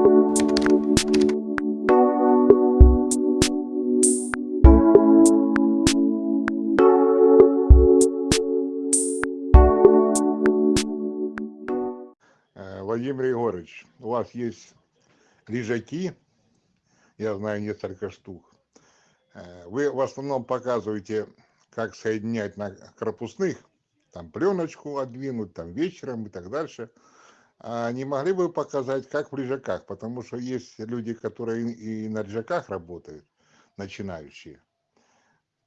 Э, Владимир Егорович, у вас есть лежаки, я знаю несколько штук. Э, Вы в основном показываете, как соединять на корпусных, там пленочку отдвинуть, там вечером и так дальше. А не могли бы показать, как в лежаках? Потому что есть люди, которые и на лежаках работают, начинающие.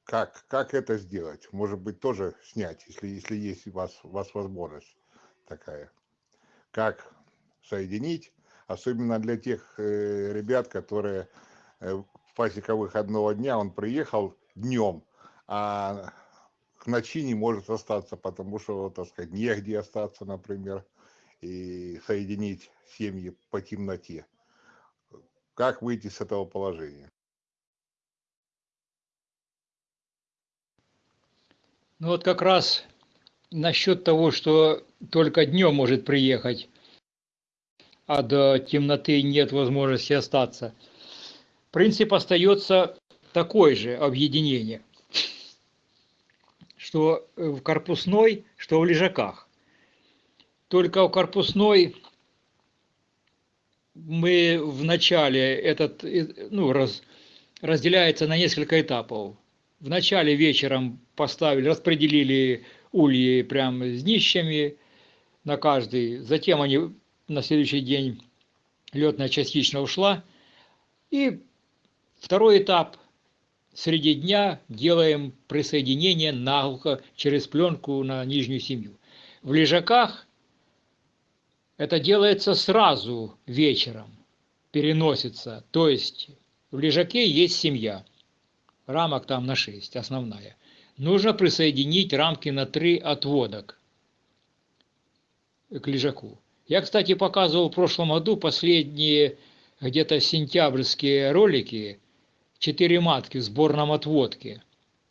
Как, как это сделать? Может быть, тоже снять, если, если есть у вас, у вас возможность такая как соединить, особенно для тех э, ребят, которые э, пасека выходного дня, он приехал днем, а к ночи не может остаться, потому что, так сказать, негде остаться, например, и соединить семьи по темноте. Как выйти с этого положения? Ну вот как раз насчет того, что только днем может приехать, а до темноты нет возможности остаться. Принцип остается такой же объединение, что в корпусной, что в лежаках. Только в корпусной мы в начале этот ну, раз, разделяется на несколько этапов. В начале вечером поставили, распределили ульи прям с днищами на каждый. Затем они на следующий день летная частично ушла. И второй этап среди дня делаем присоединение наглухо через пленку на нижнюю семью. В лежаках это делается сразу вечером, переносится. То есть в лежаке есть семья, рамок там на 6, основная нужно присоединить рамки на 3 отводок к лежаку. Я, кстати, показывал в прошлом году последние где-то сентябрьские ролики, четыре матки в сборном отводке.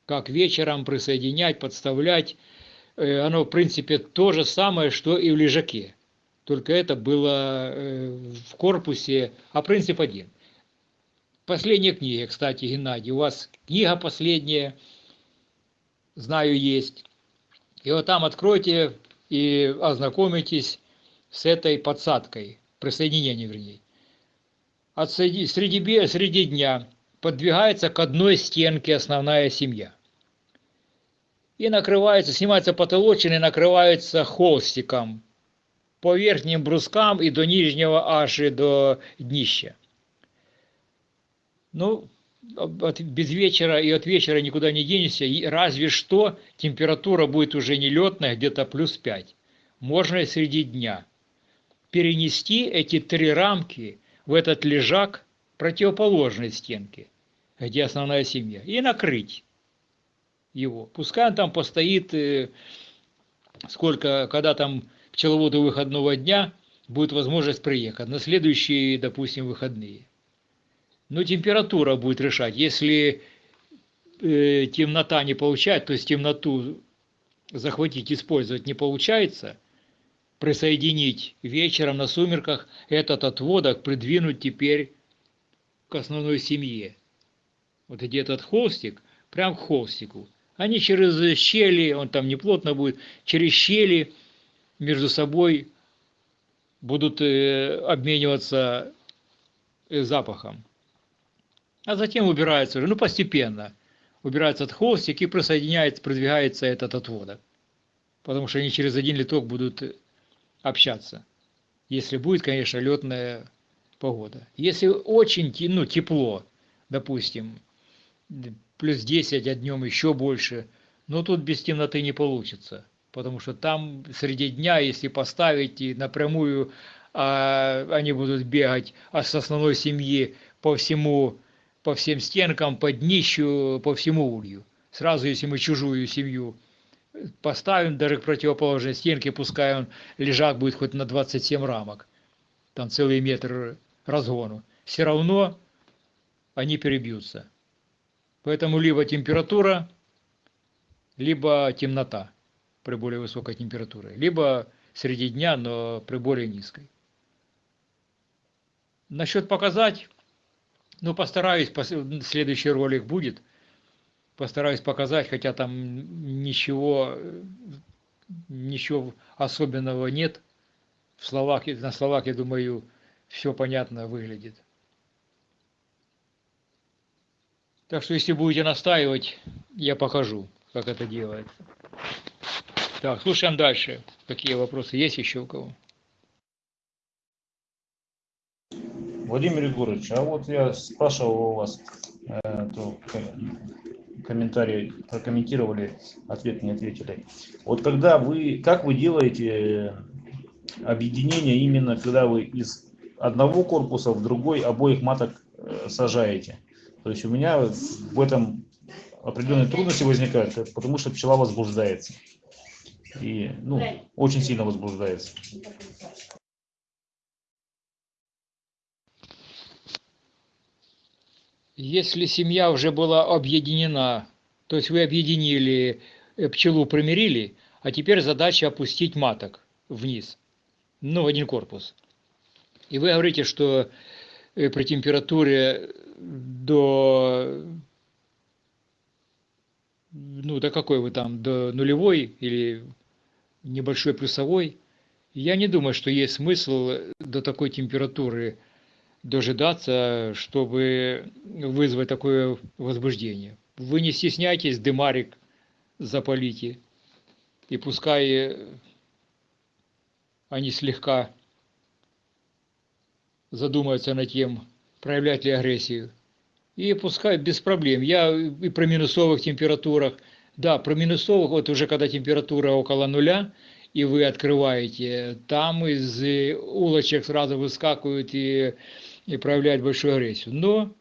Как вечером присоединять, подставлять. Э, оно, в принципе, то же самое, что и в лежаке. Только это было э, в корпусе, а принцип один. Последняя книга, кстати, Геннадий, у вас книга последняя – знаю, есть. И вот там откройте и ознакомитесь с этой подсадкой, присоединением вернее. От среди, среди, среди дня подвигается к одной стенке основная семья. И накрывается, снимается потолочина и накрывается холстиком по верхним брускам и до нижнего аж и до днища. Ну, от, без вечера и от вечера никуда не денешься, и разве что температура будет уже не летная, где-то плюс 5. Можно и среди дня. Перенести эти три рамки в этот лежак противоположной стенки, где основная семья, и накрыть его. Пускай он там постоит, э, сколько, когда там пчеловоду выходного дня будет возможность приехать, на следующие, допустим, выходные. Но температура будет решать. Если э, темнота не получает, то есть темноту захватить, использовать не получается, присоединить вечером на сумерках этот отводок, придвинуть теперь к основной семье. Вот где этот холстик, прям к холстику. Они через щели, он там не плотно будет, через щели между собой будут э, обмениваться э, запахом а затем убирается уже, ну постепенно, убирается от холстик и присоединяется, продвигается этот отводок. Потому что они через один литок будут общаться. Если будет, конечно, летная погода. Если очень ну, тепло, допустим, плюс 10, а днем еще больше, но тут без темноты не получится. Потому что там среди дня, если поставить и напрямую, а, они будут бегать а с основной семьи по всему по всем стенкам, по днищу, по всему улью. Сразу, если мы чужую семью поставим даже к противоположной стенке, пускай он лежак будет хоть на 27 рамок, там целый метр разгону, все равно они перебьются. Поэтому либо температура, либо темнота при более высокой температуре, либо среди дня, но при более низкой. Насчет показать, ну постараюсь, пос- следующий ролик будет, постараюсь показать, хотя там ничего, ничего особенного нет. В словах, на словах, я думаю, все понятно выглядит. Так что если будете настаивать, я покажу, как это делается. Так, слушаем дальше. Какие вопросы есть еще у кого? Владимир Егорович, а вот я спрашивал у вас, э, то прокомментировали, ответ не ответили. Вот когда вы, как вы делаете э, объединение именно, когда вы из одного корпуса в другой обоих маток э, сажаете? То есть у меня в этом определенные трудности возникают, э, потому что пчела возбуждается. И, ну, очень сильно возбуждается. Если семья уже была объединена, то есть вы объединили, э, пчелу примирили, а теперь задача опустить маток вниз, ну, в один корпус. И вы говорите, что э, при температуре до, ну, до какой вы там, до нулевой или небольшой плюсовой, я не думаю, что есть смысл до такой температуры дожидаться, чтобы вызвать такое возбуждение. Вы не стесняйтесь, дымарик запалите, и пускай они слегка задумаются над тем, проявлять ли агрессию. И пускай без проблем. Я и при минусовых температурах, да, при минусовых, вот уже когда температура около нуля, и вы открываете, там из э, улочек сразу выскакивают и и проявляет большую агрессию. Но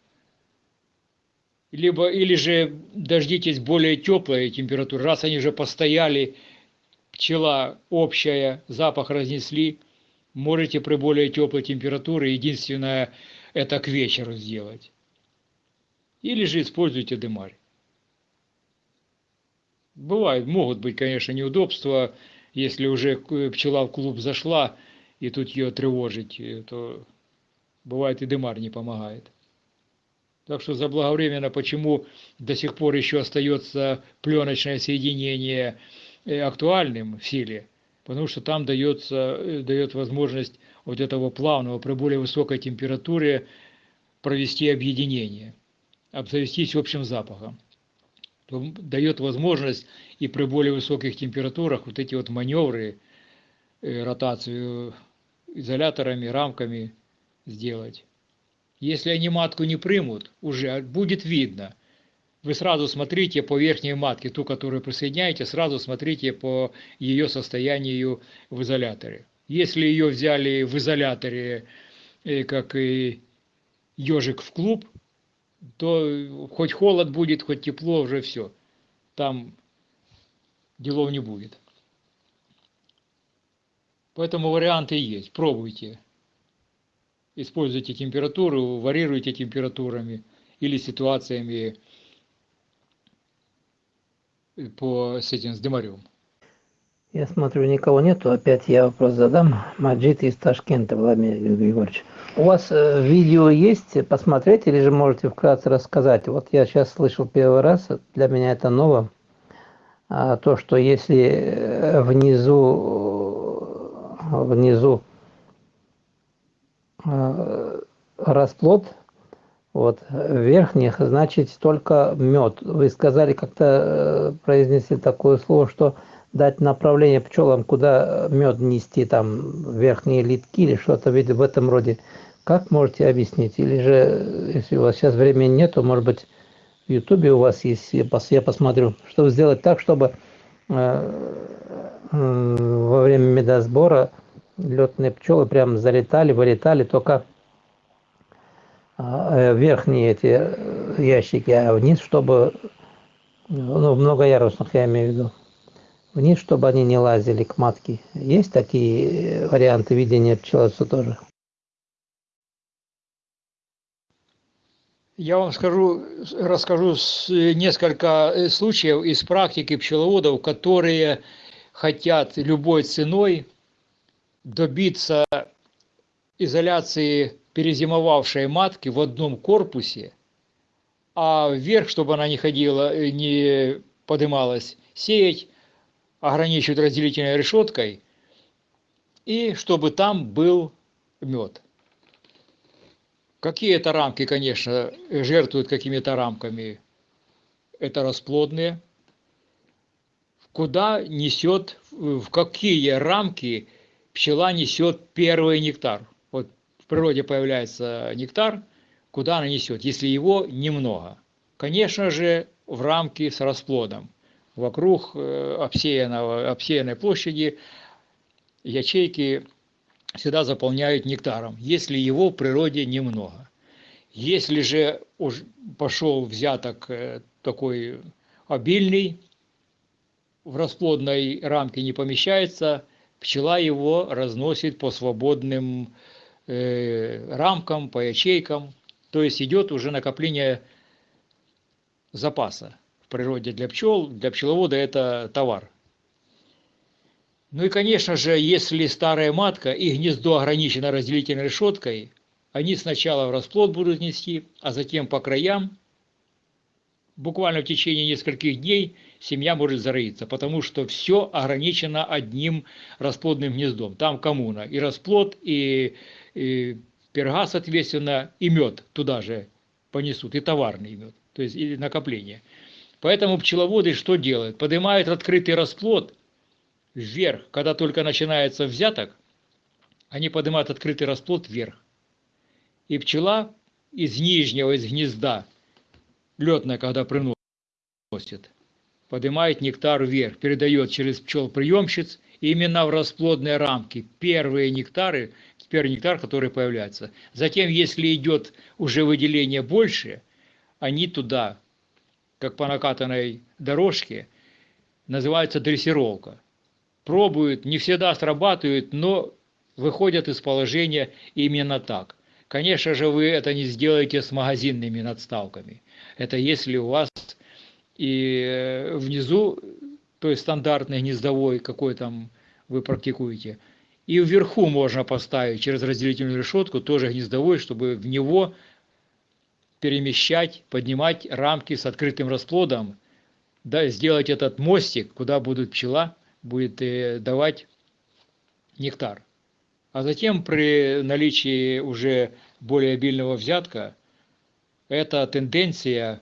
либо или же дождитесь более теплой температуры, раз они уже постояли, пчела общая, запах разнесли, можете при более теплой температуре, единственное, это к вечеру сделать. Или же используйте дымарь. Бывает, могут быть, конечно, неудобства, если уже пчела в клуб зашла, и тут ее тревожить, то Бывает и дымар не помогает. Так что заблаговременно, почему до сих пор еще остается пленочное соединение актуальным в силе, потому что там дается, дает возможность вот этого плавного при более высокой температуре провести объединение, обзавестись общим запахом. Дает возможность и при более высоких температурах вот эти вот маневры, ротацию изоляторами, рамками сделать. Если они матку не примут, уже будет видно. Вы сразу смотрите по верхней матке, ту, которую присоединяете, сразу смотрите по ее состоянию в изоляторе. Если ее взяли в изоляторе, как и ежик в клуб, то хоть холод будет, хоть тепло, уже все. Там делов не будет. Поэтому варианты есть. Пробуйте используйте температуру, варьируйте температурами или ситуациями по, с этим, с дымарем. Я смотрю, никого нету. Опять я вопрос задам. Маджид из Ташкента, Владимир Григорьевич. У вас э, видео есть посмотреть или же можете вкратце рассказать? Вот я сейчас слышал первый раз, для меня это ново. А, то, что если внизу, внизу расплод вот верхних значит только мед вы сказали как-то произнесли такое слово что дать направление пчелам куда мед нести там верхние литки или что-то. В этом роде. Как можете объяснить? Или же если у вас сейчас времени нет то может быть в ютубе у вас есть я посмотрю. Чтобы сделать так чтобы во время медосбора летные пчелы прям залетали, вылетали только верхние эти ящики, а вниз, чтобы, ну, в многоярусных я имею в виду, вниз, чтобы они не лазили к матке. Есть такие варианты видения пчеловодства тоже? Я вам скажу, расскажу несколько случаев из практики пчеловодов, которые хотят любой ценой добиться изоляции перезимовавшей матки в одном корпусе, а вверх, чтобы она не ходила, э, не подымалась, сеять, ограничивать разделительной решеткой, и чтобы там был мед. Какие-то рамки, конечно, жертвуют какими-то рамками. Это расплодные. Куда несет, в какие рамки пчела несет первый нектар? Вот в природе появляется нектар, куда она несет, если его немного? Конечно же, в рамки с расплодом. Вокруг э, обсеянного, обсеянной площади ячейки всегда заполняют нектаром, если его в природе немного. Если же уж пошел взяток э, такой обильный, в расплодной рамке не помещается, пчела его разносит по свободным э, рамкам, по ячейкам. То есть идет уже накопление запаса природе для пчел. Для пчеловода это товар. Ну и, конечно же, если старая матка и гнездо ограничено разделительной решеткой, они сначала в расплод будут нести, а затем по краям, буквально в течение нескольких дней, семья может зароиться, потому что все ограничено одним расплодным гнездом. Там коммуна, и расплод, и, и перга, соответственно, и мед туда же понесут, и товарный мед, то есть и накопление. Поэтому пчеловоды что делают? Поднимают открытый расплод – вверх, когда только начинается взяток, они поднимают открытый расплод вверх. И пчела из нижнего, из гнезда, летная, когда приносит, поднимает нектар вверх, передает через пчел-приемщиц именно в расплодные рамки первые нектары, первый нектар, который появляется. Затем, если идет уже выделение больше, они туда, как по накатанной дорожке, называется дрессировка пробуют, не всегда срабатывают, но выходят из положения именно так. Конечно же, вы это не сделаете с магазинными надставками. Это если у вас и э, внизу, то есть стандартный гнездовой, какой там вы практикуете, и вверху можно поставить через разделительную решетку тоже гнездовой, чтобы в него перемещать, поднимать рамки с открытым расплодом, да, сделать этот мостик, куда будет пчела будет э, давать нектар. А затем при наличии уже более обильного взятка, эта тенденция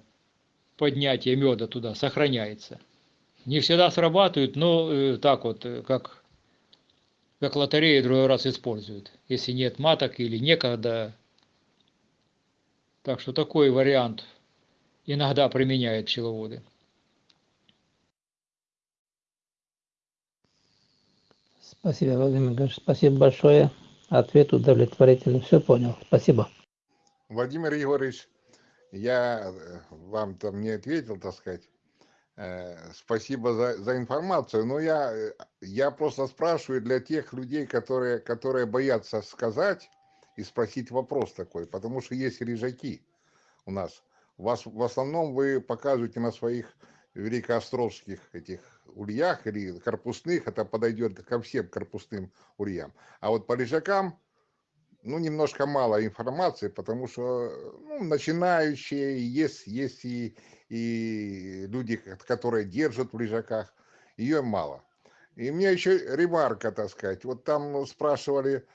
поднятия меда туда сохраняется. Не всегда срабатывает, но э, так вот, э, как, как лотерея другой раз используют. Если нет маток или некогда. Так что такой вариант иногда применяют пчеловоды. Спасибо, Владимир Ильич. Спасибо большое. Ответ удовлетворительный. Все понял. Спасибо. Владимир Егорович, я э, вам там не ответил, так сказать. Э, спасибо за, за информацию, но я, э, я просто спрашиваю для тех людей, которые, которые боятся сказать и спросить вопрос такой, потому что есть режаки у нас. Вас, в основном вы показываете на своих великоостровских этих ульях или корпусных, это подойдет ко всем корпусным ульям. А вот по лежакам, ну, немножко мало информации, потому что ну, начинающие, есть, есть и, и люди, которые держат в лежаках, ее мало. И мне еще ремарка, так сказать, вот там спрашивали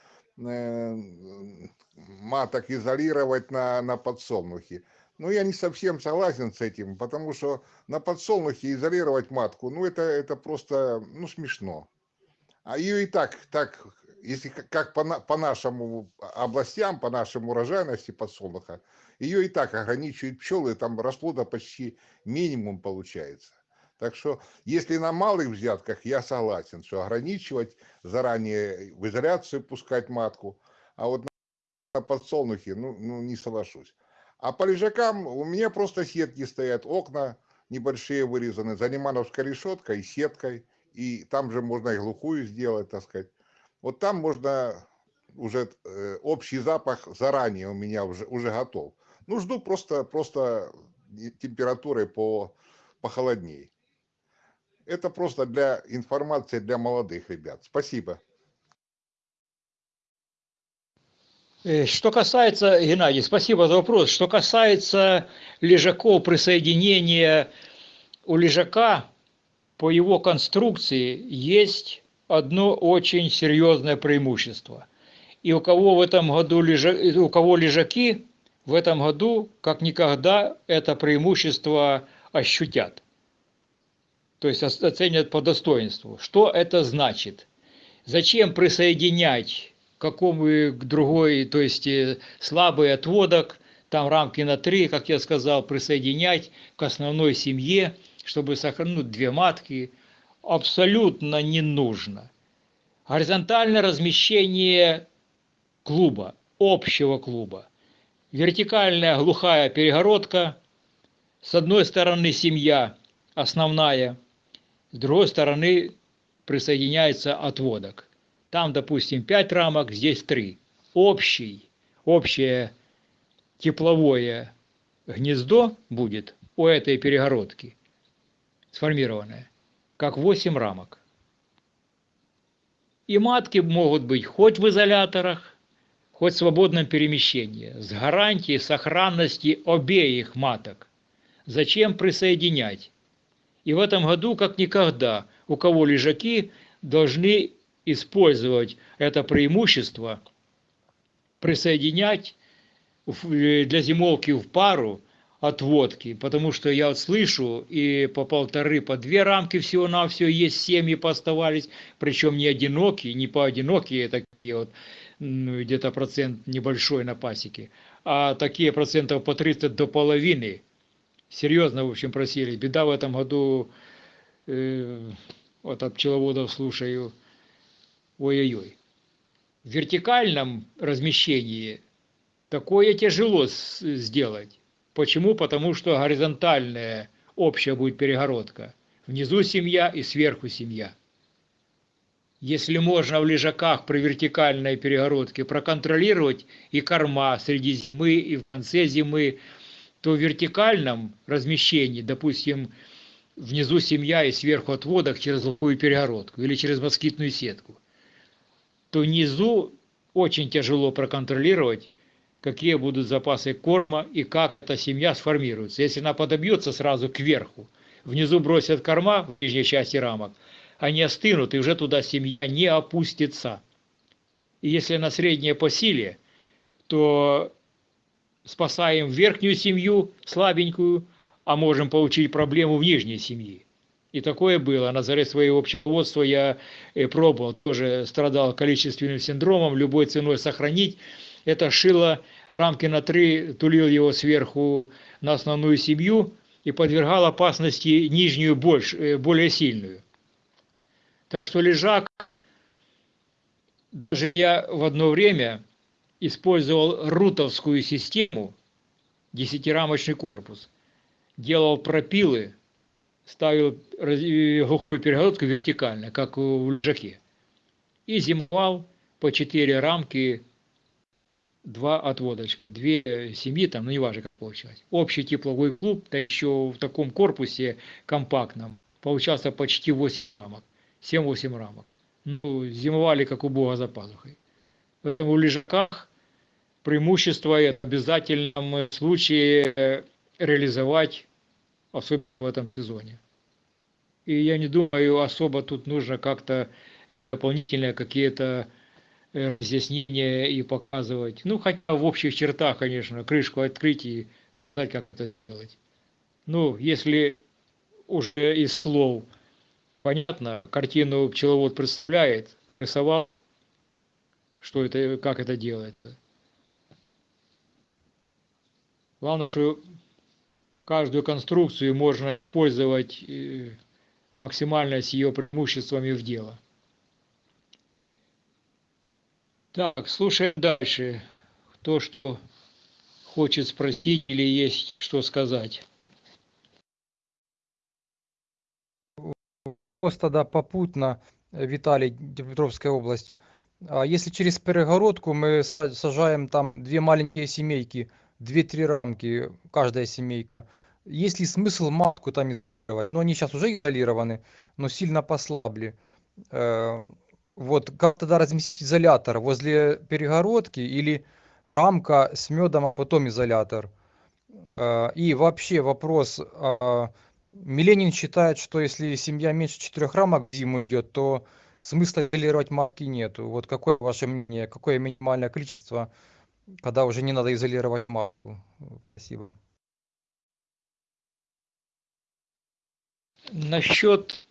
маток изолировать на, на подсолнухе. Ну, я не совсем согласен с этим, потому что на подсолнухе изолировать матку, ну, это, это просто, ну, смешно. А ее и так, так, если как по, по нашему областям, по нашему урожайности подсолнуха, ее и так ограничивают пчелы, там расплода почти минимум получается. Так что, если на малых взятках, я согласен, что ограничивать, заранее в изоляцию пускать матку, а вот на подсолнухе, ну, ну не соглашусь. А по лежакам у меня просто сетки стоят, окна небольшие вырезаны, занимановской решеткой, сеткой, и там же можно и глухую сделать, так сказать. Вот там можно уже э, общий запах заранее у меня уже, уже готов. Ну, жду просто, просто температуры по, похолодней. Это просто для информации для молодых ребят. Спасибо. Э, Что касается, Геннадий, спасибо за вопрос. Что касается лежаков присоединения у лежака по его конструкции есть одно очень серьезное преимущество. И у кого в этом году лежа- у кого лежаки, в этом году как никогда это преимущество ощутят. То есть оценят по достоинству. Что это значит? Зачем присоединять какому к другой, то есть э, слабый отводок, там рамки на 3, как я сказал, присоединять к основной семье, чтобы сохранить две матки, абсолютно не нужно. Горизонтальное размещение клуба, общего клуба. Вертикальная глухая перегородка, с одной стороны семья основная, с другой стороны присоединяется отводок. Там, допустим, 5 рамок, здесь 3. Общий, общее тепловое гнездо будет у этой перегородки сформированное, как 8 рамок. И матки могут быть хоть в изоляторах, хоть в свободном перемещении, с гарантией сохранности обеих маток. Зачем присоединять? И в этом году, как никогда, у кого лежаки должны использовать это преимущество, присоединять э, для зимовки в пару отводки, потому что я вот слышу, и по полторы, по две рамки всего-навсего есть семьи поставались, причем не одинокие, не поодинокие такие вот, где-то процент небольшой на пасеке, а такие процентов по 30 до половины. Серьезно, в общем, просили. Беда в этом году, э, вот от пчеловодов слушаю, ой-ой-ой. В вертикальном размещении такое тяжело сделать. Почему? Потому что горизонтальная общая будет перегородка. Внизу семья и сверху семья. Если можно в лежаках при вертикальной перегородке проконтролировать и корма среди зимы, и в конце зимы, то в вертикальном размещении, допустим, внизу семья и сверху отводок через лобовую перегородку или через москитную сетку, то внизу очень тяжело проконтролировать, какие будут запасы корма и как эта семья сформируется. Если она подобьется сразу кверху, внизу бросят корма в нижней части рамок, они остынут, и уже туда семья не опустится. И если она средняя по силе, то спасаем верхнюю семью, слабенькую, а можем получить проблему в нижней семье. И такое было. На заре своего пчеловодства я э, пробовал, тоже страдал количественным синдромом, любой ценой сохранить. Это шило рамки на три, тулил его сверху на основную семью и подвергал опасности нижнюю больше, э, более сильную. Так что лежак, даже я в одно время использовал рутовскую систему, десятирамочный корпус, делал пропилы, ставил глухую перегородку вертикально, как в лежаке, и зимовал по четыре рамки, два отводочка, две семьи там, ну неважно как получилось. Общий тепловой клуб, да еще в таком корпусе компактном, получался почти 8 рамок, 7-8 рамок. Ну, зимовали как у бога за пазухой. В лежаках преимущество и обязательном случае э, реализовать, особенно в этом сезоне. И я не думаю, особо тут нужно как-то дополнительные какие-то э, разъяснения и показывать. Ну, хотя в общих чертах, конечно, крышку открыть и знать, как это делать. Ну, если уже из слов понятно, картину пчеловод представляет, рисовал, что это, как это делается. Главное, что каждую конструкцию можно использовать э, максимально с ее преимуществами в дело. Так, слушаем дальше. Кто что хочет спросить или есть что сказать. Вопрос тогда попутно, э, Виталий, Днепропетровская область. А Если через перегородку мы са- сажаем там две маленькие семейки, две-три рамки, каждая семейка, есть ли смысл матку там изолировать? Ну, они сейчас уже изолированы, но сильно послабли. Э, Вот, как тогда разместить изолятор? Возле перегородки или рамка с медом, а потом изолятор. Э, И вообще вопрос, а, Миленин считает, что если семья меньше четырех рамок зиму идет, то смысла изолировать матки нету. Вот какое ваше мнение, какое минимальное количество, когда уже не надо изолировать матку? Спасибо. Насчет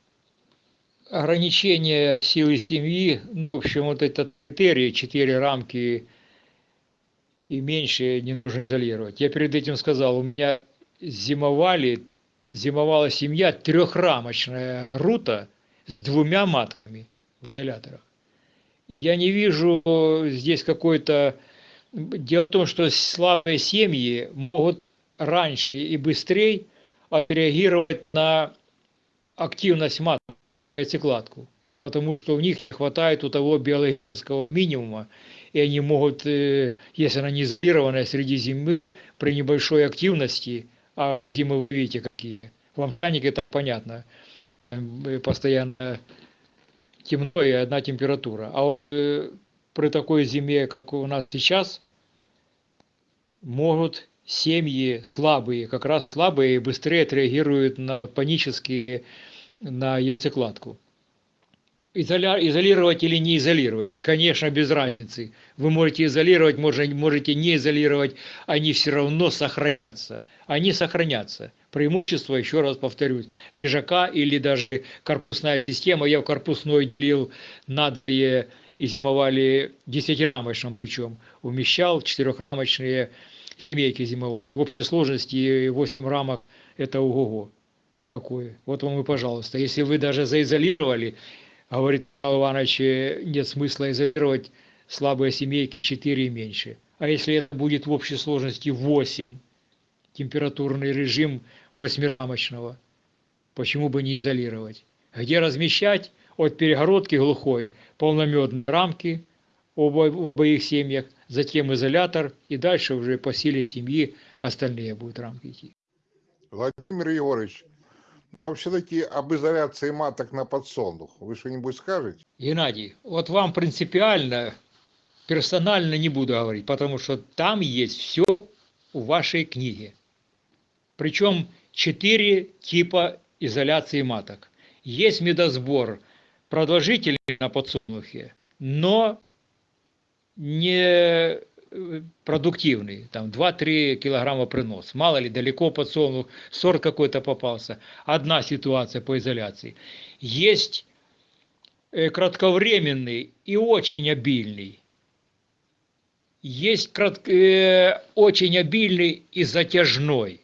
ограничения силы семьи, ну, в общем, вот этот критерий, четыре рамки и меньше не нужно изолировать. Я перед этим сказал, у меня зимовали, зимовала семья трехрамочная рута с двумя матками изоляторах. Я не вижу здесь какой-то... Дело в том, что слабые семьи могут раньше и быстрее отреагировать на активность маток, яйцекладку, потому что у них не хватает у того биологического минимума, и они могут, э, если она не изолированная среди зимы, при небольшой активности, а зимы вы видите какие, в Амтанике это понятно, э, постоянно темно и одна температура, а вот, э, при такой зиме, как у нас сейчас, могут семьи слабые, как раз слабые быстрее отреагируют на панические, на яйцекладку. Изолировать или не изолировать? Конечно, без разницы. Вы можете изолировать, можете не изолировать, они все равно сохранятся. Они сохранятся. Преимущество, еще раз повторюсь, лежака или даже корпусная система. Я в корпусной делил на две и зимовали десятирамочным причем. Умещал четырехрамочные семейки зимовые. В общей сложности 8 рамок это ого-го. Какое. Вот вам и пожалуйста. Если вы даже заизолировали, говорит Павел Иванович, нет смысла изолировать слабые семейки 4 и меньше. А если это будет в общей сложности 8, температурный режим восьмирамочного, почему бы не изолировать? Где размещать? От перегородки глухой, полномедные рамки в обоих семьях, затем изолятор, и дальше уже по силе семьи остальные будут рамки идти. Владимир Егорович, а все-таки об изоляции маток на подсолнух. Вы что-нибудь скажете? Геннадий, вот вам принципиально, персонально не буду говорить, потому что там есть все у вашей книге. Причем четыре типа изоляции маток. Есть медосбор продолжительный на подсолнухе, но не продуктивный, там 2-3 килограмма принос. Мало ли, далеко подсолнух, сорт какой-то попался. Одна ситуация по изоляции. Есть кратковременный и очень обильный. Есть крат... э, очень обильный и затяжной.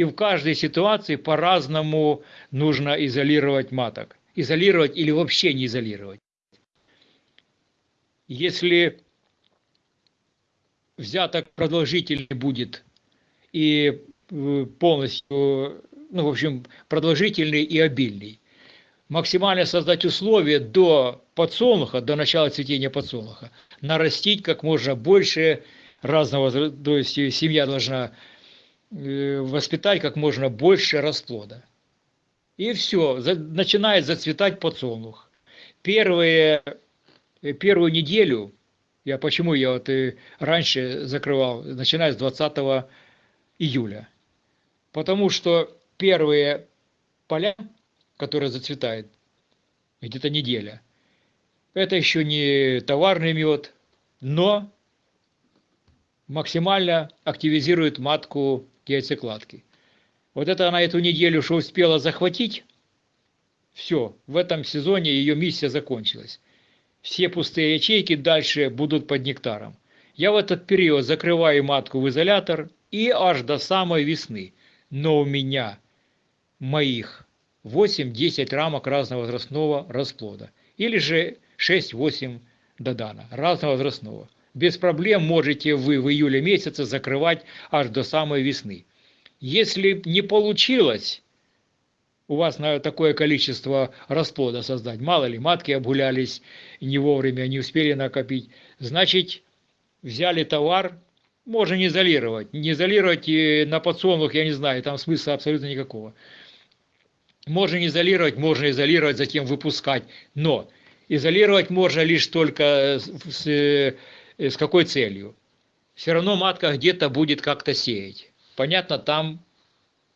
И в каждой ситуации по-разному нужно изолировать маток. Изолировать или вообще не изолировать. Если взяток продолжительный будет и полностью, ну, в общем, продолжительный и обильный. Максимально создать условия до подсолнуха, до начала цветения подсолнуха, нарастить как можно больше разного, то есть семья должна воспитать как можно больше расплода. И все, начинает зацветать подсолнух. Первые, первую неделю я почему я вот и раньше закрывал, начиная с 20 июля. Потому что первые поля, которые зацветают, где-то неделя, это еще не товарный мед, но максимально активизирует матку яйцекладки. Вот это она эту неделю, что успела захватить, все, в этом сезоне ее миссия закончилась все пустые ячейки дальше будут под нектаром. Я в этот период закрываю матку в изолятор и аж до самой весны. Но у меня моих 8-10 рамок разного возрастного расплода. Или же 6-8 додана разного возрастного. Без проблем можете вы в июле месяце закрывать аж до самой весны. Если не получилось, у вас на такое количество расплода создать. Мало ли, матки обгулялись не вовремя, не успели накопить. Значит, взяли товар, можно не изолировать. Не изолировать и на подсолнух, я не знаю, там смысла абсолютно никакого. Можно не изолировать, можно изолировать, затем выпускать. Но изолировать можно лишь только с, с, с какой целью? все равно матка где-то будет как-то сеять. Понятно, там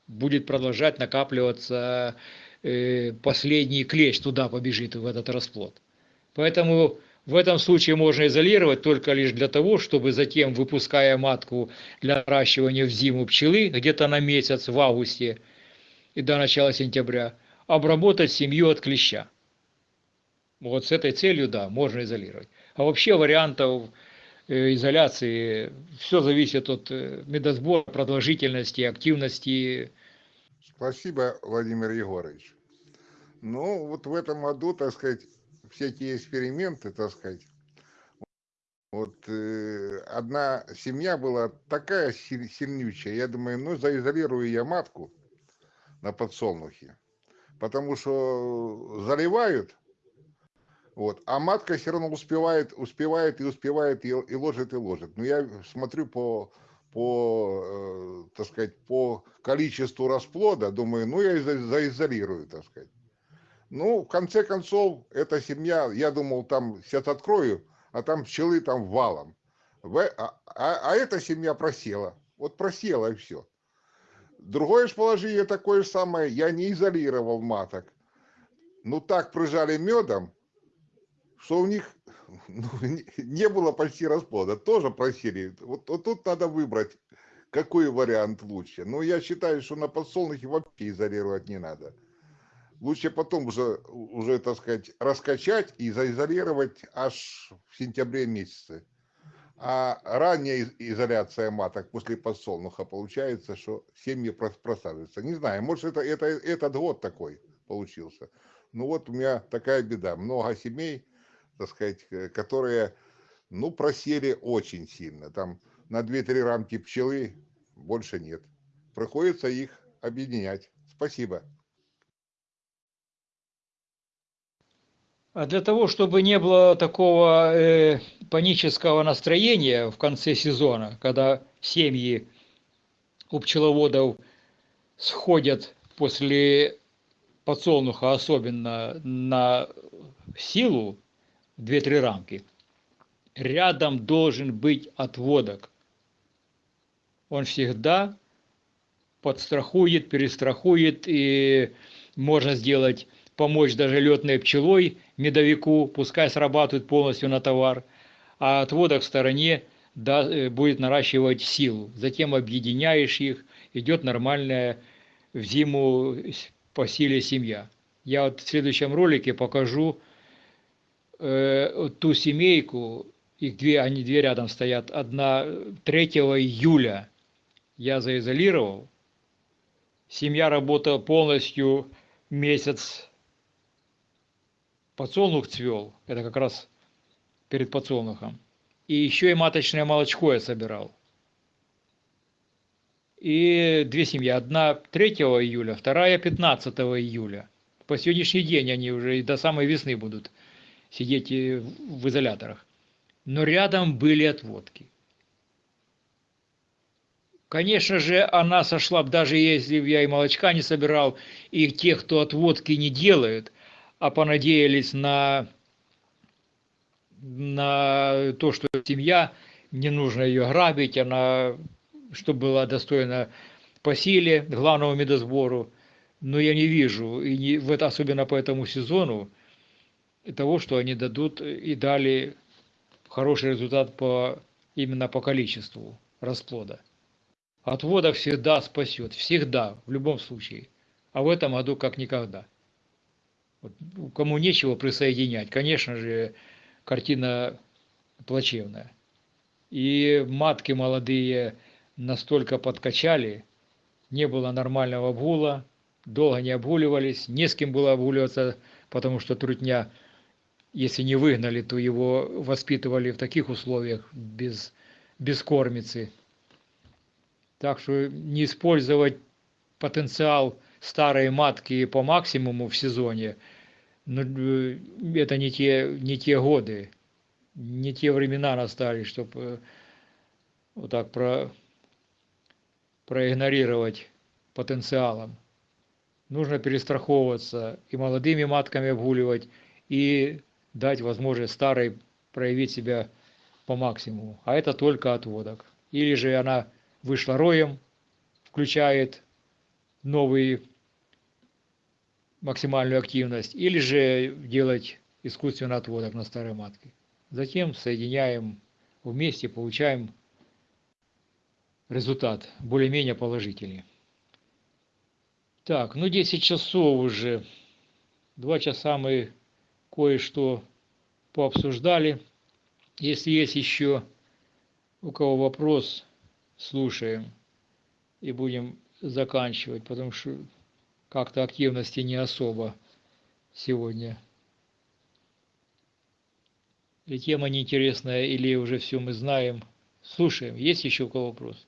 будет продолжать накапливаться э, последний клещ, туда побежит в этот расплод. Поэтому в этом случае можно изолировать только лишь для того, чтобы затем, выпуская матку для наращивания в зиму пчелы, где-то на месяц в августе и до начала сентября, обработать семью от клеща. Вот с этой целью, да, можно изолировать. А вообще вариантов э, изоляции, все зависит от э, медосбора, продолжительности, активности. Спасибо, Владимир Егорович. Ну, вот в этом году, так сказать, все эти эксперименты, так сказать, вот э, одна семья была такая сильнючая, я думаю, ну, заизолирую я матку на подсолнухе, потому что заливают, вот, а матка все равно успевает, успевает и успевает, и, и ложит, и ложит. Но я смотрю по, по, э, так сказать, по количеству расплода, думаю, ну, я заизолирую, так сказать. Ну, в конце концов, эта семья, я думал, там сейчас открою, а там пчелы там валом. В, а, а, а эта семья просела. Вот просела и все. Другое же положение такое же самое, я не изолировал маток. Ну так прижали медом, что у них ну, не было почти расплода. Тоже просили. Вот, вот тут надо выбрать, какой вариант лучше. Но я считаю, что на подсолнухе вообще изолировать не надо лучше потом уже, уже, так сказать, раскачать и заизолировать аж в сентябре месяце. А ранняя изоляция маток после подсолнуха получается, что семьи просаживаются. Не знаю, может это, это этот год такой получился. Ну вот у меня такая беда. Много семей, так сказать, э, которые, ну, просели очень сильно. Там на 2-3 рамки пчелы больше нет. Приходится их объединять. Спасибо. А для того, чтобы не было такого э, панического настроения в конце сезона, когда семьи у пчеловодов сходят после подсолнуха, особенно на силу, 2-3 рамки, рядом должен быть отводок. Он всегда подстрахует, перестрахует, и можно сделать помочь даже летной пчелой медовику, пускай срабатывает полностью на товар, а отводок в стороне да, э, будет наращивать силу. Затем объединяешь их, идет нормальная в зиму по силе семья. Я вот в следующем ролике покажу э, ту семейку, их две, они две рядом стоят, одна 3 июля я заизолировал, семья работала полностью месяц подсолнух цвел, это как раз перед подсолнухом. И еще и маточное молочко я собирал. И две семьи. Одна 3 июля, вторая 15 июля. По сегодняшний день они уже до самой весны будут сидеть в изоляторах. Но рядом были отводки. Конечно же, она сошла, даже если я и молочка не собирал, и тех, кто отводки не делают – а понадеялись на, на то, что семья, не нужно ее грабить, она, чтобы была достойна по силе, главному медосбору. Но я не вижу, и не, в это, особенно по этому сезону, того, что они дадут и дали хороший результат по, именно по количеству расплода. Отводок всегда спасет, всегда, в любом случае. А в этом году как никогда. Вот, кому нечего присоединять, конечно же, картина плачевная. И матки молодые настолько подкачали, не было нормального обгула, долго не обгуливались, не с кем было обгуливаться, потому что трутня, если не выгнали, то его воспитывали в таких условиях, без, без кормицы. Так что не использовать потенциал старой матки по максимуму в сезоне – но э, это не те, не те годы, не те времена настали, чтобы э, вот так про, проигнорировать потенциалом. Нужно перестраховываться и молодыми матками обгуливать, и дать возможность старой проявить себя по максимуму. А это только отводок. или же она вышла роем, включает новый максимальную активность, или же делать искусственный отводок на старой матке. Затем соединяем вместе, получаем результат более-менее положительный. Так, ну 10 часов уже. Два часа мы кое-что пообсуждали. Если есть еще у кого вопрос, слушаем и будем заканчивать, потому что как-то активности не особо сегодня. Или тема неинтересная, или уже все мы знаем. Слушаем. Есть еще у кого вопрос?